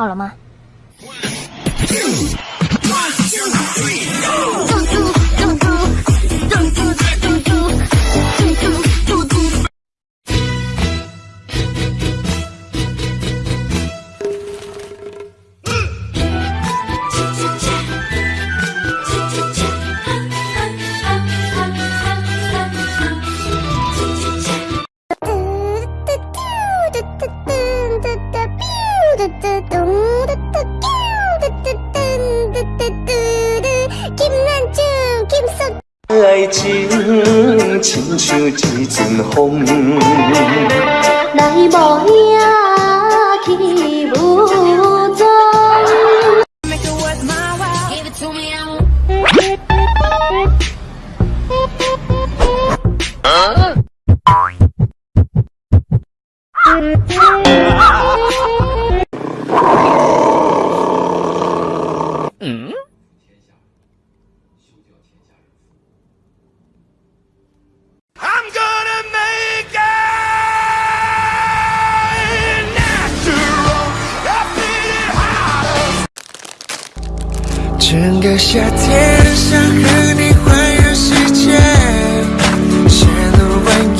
好了吗？爱情亲像一阵风，来无影去无踪。整个夏天想和你环游世界山路蜿蜒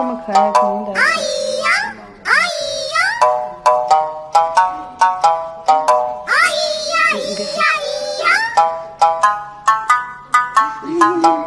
这么可爱肯定得狗啊咿呀啊呀呀呀。呀